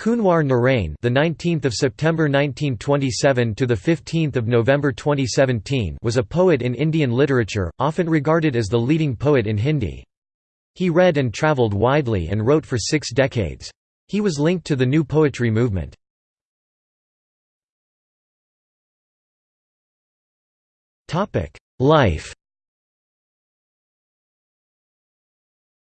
Kunwar Narain, the 19th of September 1927 to the 15th of November 2017, was a poet in Indian literature, often regarded as the leading poet in Hindi. He read and travelled widely and wrote for 6 decades. He was linked to the new poetry movement. Topic: Life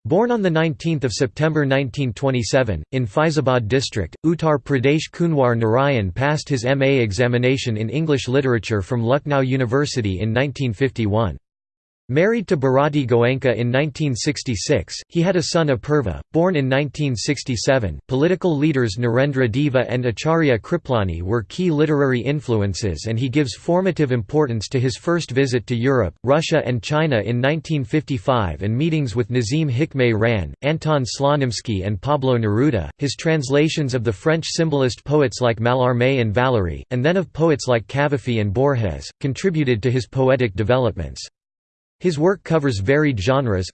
Born on 19 September 1927, in Faizabad district, Uttar Pradesh Kunwar Narayan passed his MA examination in English literature from Lucknow University in 1951. Married to Bharati Goenka in 1966, he had a son Apurva, born in 1967. Political leaders Narendra Deva and Acharya Kripalani were key literary influences, and he gives formative importance to his first visit to Europe, Russia, and China in 1955 and meetings with Nazim Hikmet Ran, Anton Slonimsky, and Pablo Neruda. His translations of the French symbolist poets like Mallarmé and Valery, and then of poets like Cavafy and Borges, contributed to his poetic developments. His work covers varied genres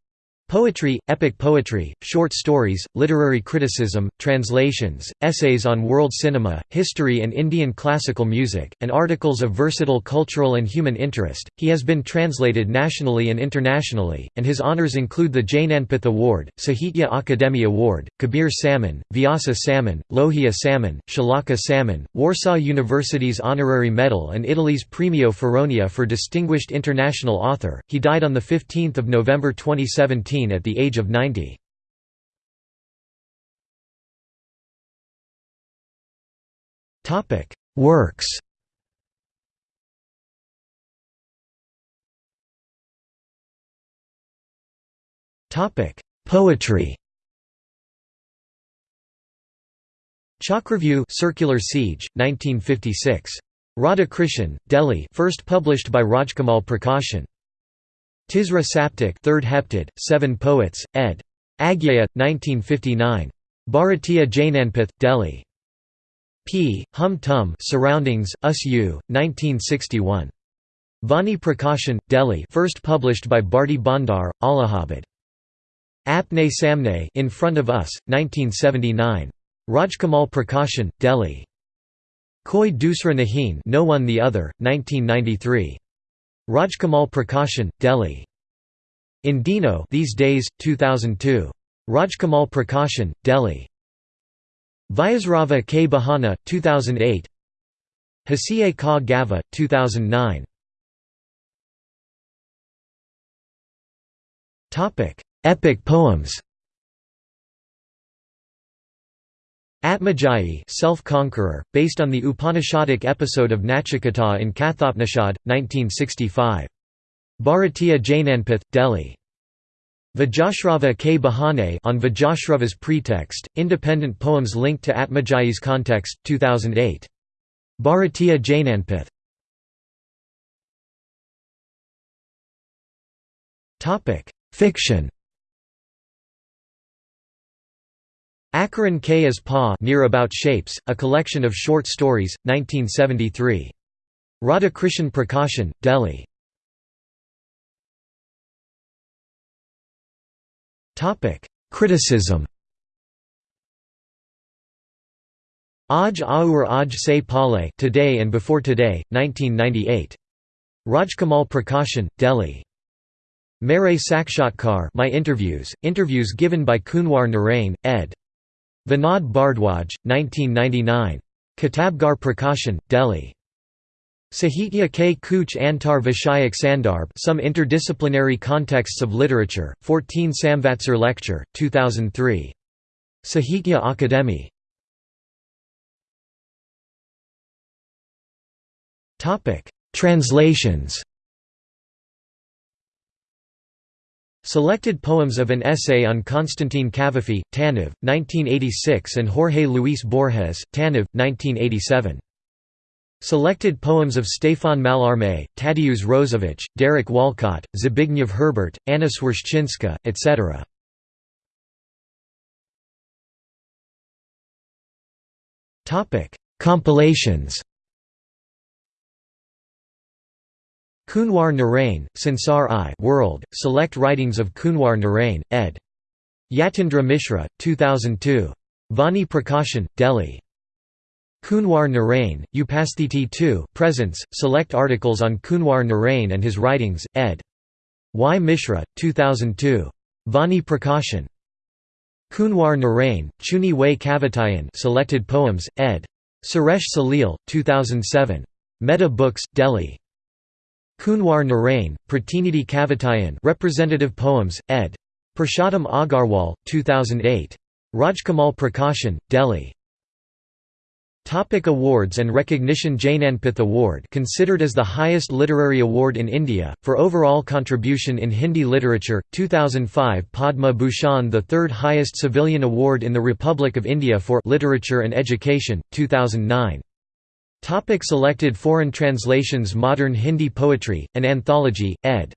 Poetry, epic poetry, short stories, literary criticism, translations, essays on world cinema, history and Indian classical music, and articles of versatile cultural and human interest. He has been translated nationally and internationally, and his honours include the Jnanpith Award, Sahitya Akademi Award, Kabir Samman, Vyasa Samman, Lohia Samman, Shalaka Samman, Warsaw University's Honorary Medal, and Italy's Premio Feronia for Distinguished International Author. He died on 15 November 2017 at the age of 90. Works Topic Poetry Chakravyu Circular Siege, 1956. Radhakrishan, Delhi first published by Rajkamal Prakashan. Tisra Saptak third heptad, Seven Poets, ed. Agyeya, 1959. Bharatiya Jnanpith, Delhi. P. Hum Tum Surroundings, Us U, 1961. Vani Prakashan, Delhi first published by Bharti Bhandar, Allahabad. Apne Samne In Front of Us, 1979. Rajkamal Prakashan, Delhi. Koi Dusra Nahin No One the Other, 1993. Rajkamal Prakashan, Delhi. In Dino These Days, 2002. Rajkamal Prakashan, Delhi. Vajashrava K. Bahana, 2008 Hasiye Ka Gava, 2009 Epic poems Atmajayi Self-Conqueror, based on the Upanishadic episode of Nachiketa in Kathopnishad, 1965. Bharatiya Jnanpith, Delhi. Vajashrava K. Bahane on Vajashrava's pretext, independent poems linked to Atmajayi's context, 2008. Bharatiya Jnanpith. Fiction Akaran K as Pa Near About Shapes, a collection of short stories, 1973. Radhakrishan Prakashan, Delhi. Criticism Aj Aur Aj Se Pale Today and Before Today, 1998. Rajkamal Prakashan, Delhi. Mere Sakshatkar My Interviews, Interviews given by Kunwar Narain, ed. Vinod Bhardwaj, 1999. Kitabgar Prakashan, Delhi. Sahitya K. Kuch Antar Vishayak Sandarbh Some Interdisciplinary Contexts of Literature, 14 Samvatsar Lecture, 2003. Sahitya Akademi. Translations Selected poems of an essay on Constantine Cavafy, Tanev, 1986 and Jorge Luis Borges, Tanev, 1987. Selected poems of Stefan Mallarmé, Tadeusz Różewicz, Derek Walcott, Zbigniew Herbert, Anna Swerszczynska, etc. Compilations Kunwar Narain, Sansar I World, Select Writings of Kunwar Narain, ed. Yatindra Mishra, 2002. Vani Prakashan, Delhi. Kunwar Narain, Upasthiti 2 Presence, select articles on Kunwar Narain and his writings, ed. Y. Mishra, 2002. Vani Prakashan. Kunwar Narain, Chuni Way Kavitayan Selected Poems, ed. Suresh Salil, 2007. Meta Books, Delhi. Kunwar Narain, Pratinidhi Kavitayan Representative Poems, ed. Purushottam Agarwal, 2008. Rajkamal Prakashan, Delhi. Topic awards and recognition Jnanpith Award considered as the highest literary award in India, for overall contribution in Hindi literature, 2005 Padma Bhushan the third highest civilian award in the Republic of India for literature and education, 2009. Topic selected foreign translations Modern Hindi Poetry, an anthology, ed.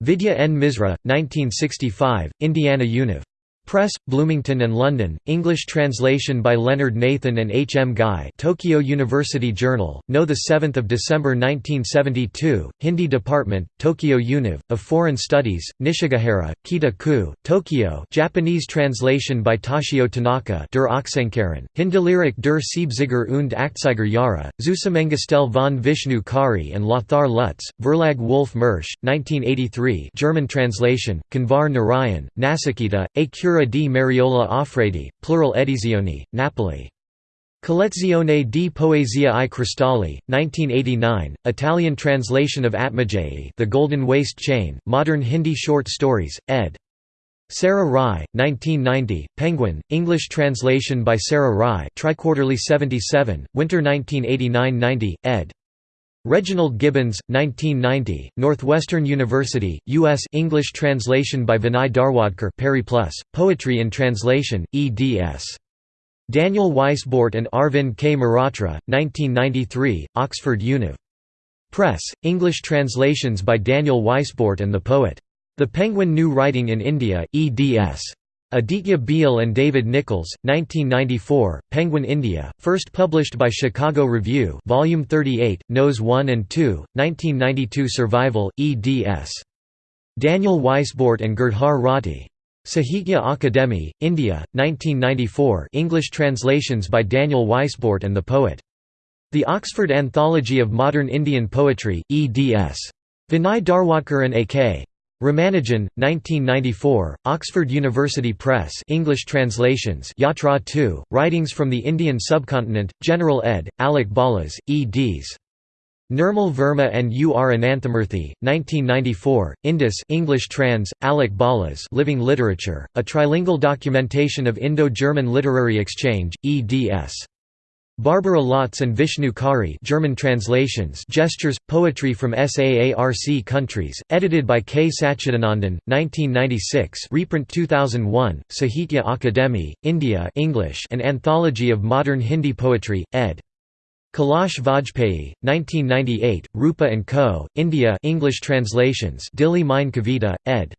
Vidya N. Misra, 1965, Indiana Univ. Press, Bloomington and London, English translation by Leonard Nathan and H. M. Guy Tokyo University Journal, no 7 December 1972, Hindi Department, Tokyo Univ, of Foreign Studies, Nishigahara, Kita-ku, Tokyo Japanese translation by Toshio Tanaka der Ochsenkarren, Hindelierig der Siebziger und Achtzeiger Jahre, Zusammengestellt von Vishnu Khare and Lothar Lutz, Verlag Wolf Mersch, 1983 German translation, Kunwar Narayan, Nasikita, A Cura di Mariola Offredi, plural edizioni, Napoli. Collezione di Poesia i Cristalli, 1989, Italian translation of Atmajayi The Golden Waist Chain, Modern Hindi Short Stories, ed. Sarah Rai, 1990, Penguin, English translation by Sarah Rai Triquarterly 77, Winter 1989–90, ed. Reginald Gibbons, 1990, Northwestern University, U.S. English translation by Vinay Dharwadker Perry Plus, Poetry in Translation, eds. Daniel Weisbort and Arvind K. Mehrotra, 1993, Oxford Univ. Press, English translations by Daniel Weisbort and the poet. The Penguin New Writing in India, eds. Aditya Behl and David Nichols, 1994, Penguin India, first published by Chicago Review Volume 38, Nos 1 and 2, 1992 Survival, eds. Daniel Weisbort and Girdhar Rathi. Sahitya Akademi, India, 1994 English translations by Daniel Weisbort and the poet. The Oxford Anthology of Modern Indian Poetry, eds. Vinay Dharwadker and A.K. Ramanujan, 1994, Oxford University Press English translations Yatra 2, Writings from the Indian Subcontinent, General ed., Alec Balas, eds. Nirmal Verma and U. R. Ananthamurthy, 1994, Indus English trans, Alec Balas Living Literature, a trilingual documentation of Indo-German literary exchange, eds. Barbara Lotz and Vishnu Khare German translations Gestures, Poetry from SAARC countries, edited by K. Satchidanandan, 1996 reprint 2001, Sahitya Akademi, India English An Anthology of Modern Hindi Poetry, ed. Kailash Vajpayee, 1998, Rupa & Co., India English translations Dili Mine Kavita, ed.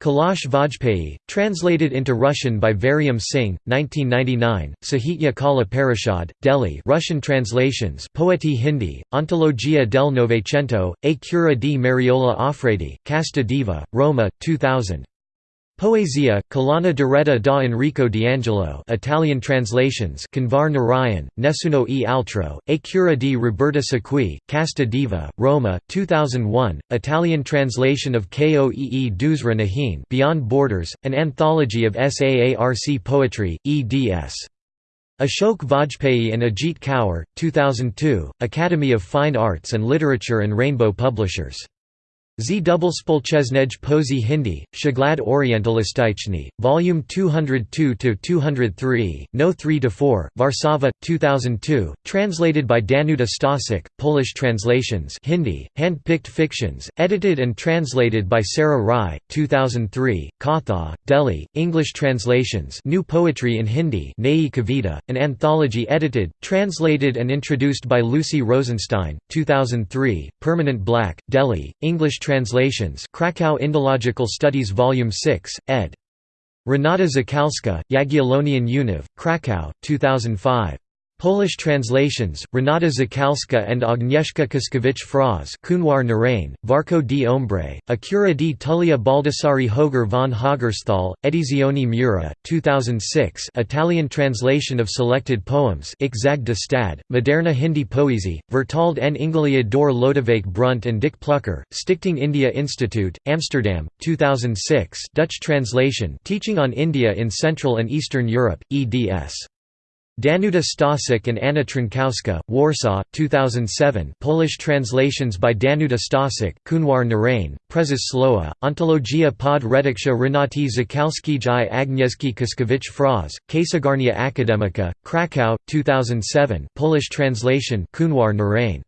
Kailash Vajpayee, translated into Russian by Varyam Singh, 1999, Sahitya Kala Parishad, Delhi Russian translations Poeti Hindi, Ontologia del Novecento, A Cura di Mariola Offredi, Casta Diva, Roma, 2000. Poesia, Collana diretta da Enrico D'Angelo Italian translations Kunwar Narayan, Nessuno e altro, A cura di Roberta Sacchi, Casta Diva, Roma, 2001, Italian translation of Koee Dusra Nahin Beyond Borders, an anthology of SAARC poetry, eds. Ashok Vajpayee and Ajit Kaur, 2002, Academy of Fine Arts and Literature and Rainbow Publishers. Z double Spolchesnej Pozy Hindi, Shaglad Orientalistichny, Volume 202-203, No 3-4, Varsava, 2002, translated by Danuta Stasik, Polish translations Hindi, hand-picked fictions, edited and translated by Sarah Rai, 2003, Katha, Delhi, English translations New Poetry in Hindi Nayi Kavita, an anthology edited, translated and introduced by Lucy Rosenstein, 2003, Permanent Black, Delhi, English translations Krakow Indological Studies Volume 6, ed. Renata Zakalska, Jagiellonian Univ, Krakow, 2005. Polish translations, Renata Zakalska and Agnieszka Kiskowicz-Fraz Kunwar Narain, Varco di Ombre, Acura di Tullia Baldassari Hoger von Hagersthal, Edizioni Mura, 2006 Italian translation of selected poems Ixag de Stad, Moderna Hindi Poesie, Vertald en Ingeliad door Lodewijk Brunt and Dick Plucker, Stichting India Institute, Amsterdam, 2006 Dutch translation Teaching on India in Central and Eastern Europe, eds. Danuta Stasik and Anna Trnkowska, Warsaw, 2007 Polish translations by Danuta Stasik, Kunwar Narain, Prezes Sloa, Ontologia pod reduksha Renati Zakalskij i Agnieszki Kiskowicz Fraz, Księgarnia Akademicka, Krakow, 2007 Polish translation Kunwar Narain.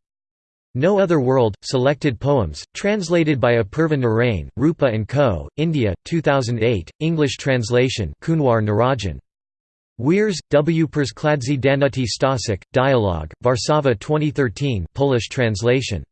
No Other World, Selected Poems, translated by Apurva Narain, Rupa & Co., India, 2008, English translation Kunwar Narajan. Weirs, W. Perskladzi Danuti Stasik, Dialogue, Warszawa 2013 Polish translation